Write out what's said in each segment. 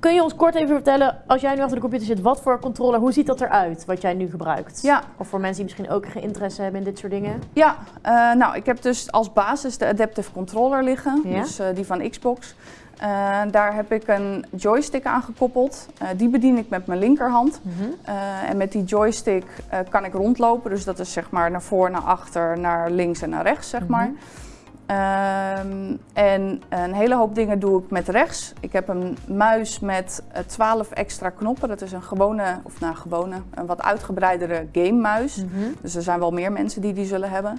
kun je ons kort even vertellen, als jij nu achter de computer zit, wat voor controller, hoe ziet dat eruit, wat jij nu gebruikt? Ja. Of voor mensen die misschien ook geen interesse hebben in dit soort dingen? Ja, eh, nou, ik heb dus als basis de Adaptive Controller liggen, Ja. dus eh, die van Xbox. Eh, daar heb ik een joystick aan gekoppeld. Die bedien ik met mijn linkerhand. Eh, en met die joystick kan ik rondlopen. Dus dat is zeg maar naar voor, naar achter, naar links en naar rechts, zeg maar. Ehm, en een hele hoop dingen doe ik met rechts. Ik heb een muis met eh, 12 extra knoppen. Dat is een gewone, of nou gewone, een wat uitgebreidere gamemuis. Mhm. Dus er zijn wel meer mensen die die zullen hebben.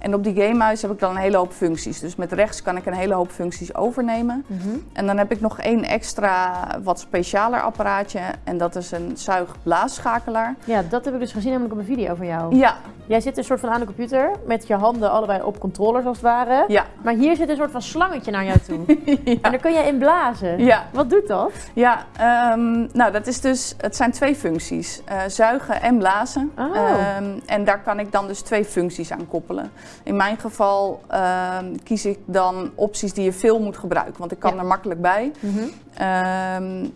En op die gamemuis heb ik dan een hele hoop functies. Dus met rechts kan ik een hele hoop functies overnemen. Mhm. En dan heb ik nog één extra wat specialer apparaatje. En dat is een zuig-blaasschakelaar. Ja, dat heb ik dus gezien namelijk op een video van jou. Ja, Jij zit een soort van aan de computer met je handen allebei op controllers als het ware. ja, Maar hier zit een soort van slangetje naar jou toe. En daar kun je in blazen. ja. Wat doet dat? Ja, ehm, nou dat is dus, het zijn twee functies. Eh, zuigen en blazen. Oh. Ehm, en daar kan ik dan dus twee functies aan koppelen. In mijn geval ehm, kies ik dan opties die je veel moet gebruiken, want ik kan Ja. er makkelijk bij. Mhm.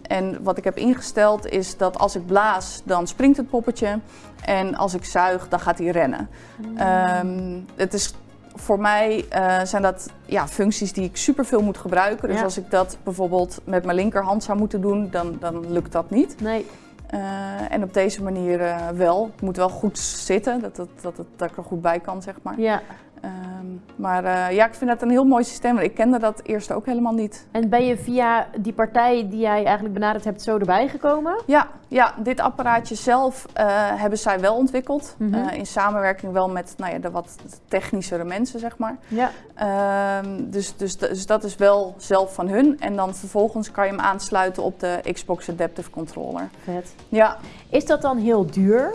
En wat ik heb ingesteld is dat als ik blaas, dan springt het poppetje. En als ik zuig, dan gaat hij rennen. Ehm, het is voor mij eh, zijn dat ja, functies die ik superveel moet gebruiken. Dus Ja. als ik dat bijvoorbeeld met mijn linkerhand zou moeten doen, dan, dan lukt dat niet. Nee. Eh, en op deze manier eh, wel. Het moet wel goed zitten, dat, dat, dat, dat, dat ik er goed bij kan, zeg maar. Ja. Maar eh, ja, ik vind dat een heel mooi systeem. want Ik kende dat eerst ook helemaal niet. En ben je via die partij die jij eigenlijk benaderd hebt zo erbij gekomen? Ja, ja dit apparaatje zelf eh, hebben zij wel ontwikkeld. Mhm. Eh, in samenwerking wel met nou ja, de wat technischere mensen, zeg maar. Ja. Ehm, dus, dus, dus dat is wel zelf van hun. En dan vervolgens kan je hem aansluiten op de Xbox Adaptive Controller. Vet. Ja, Is dat dan heel duur?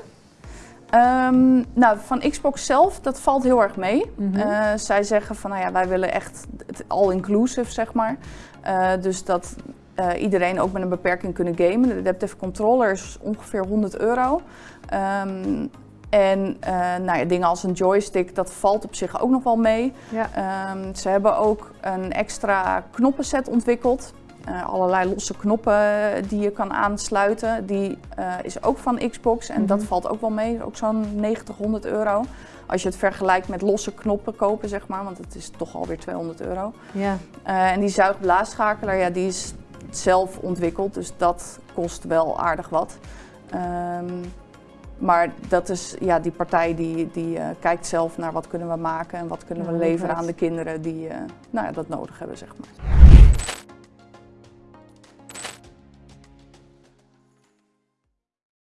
Ehm, nou, van Xbox zelf, dat valt heel erg mee. Mhm. Eh, zij zeggen van, nou ja, wij willen echt het all-inclusive, zeg maar. Eh, dus dat eh, iedereen ook met een beperking kunnen gamen. De Adaptive Controller is ongeveer 100 euro. Ehm, en nou ja, dingen als een joystick, dat valt op zich ook nog wel mee. Ja. Ehm, ze hebben ook een extra knoppenset ontwikkeld. Eh, allerlei losse knoppen die je kan aansluiten. Die eh, is ook van Xbox en dat Mhm. valt ook wel mee. Ook zo'n 90, 100 euro. Als je het vergelijkt met losse knoppen kopen, zeg maar. Want het is toch alweer 200 euro. Ja. Eh, en die zuigblaasschakelaar, ja, die is zelf ontwikkeld. Dus dat kost wel aardig wat. Ehm, maar dat is, ja, die partij die, die eh, kijkt zelf naar wat kunnen we maken en wat kunnen we leveren aan de kinderen die eh, nou ja, dat nodig hebben, zeg maar.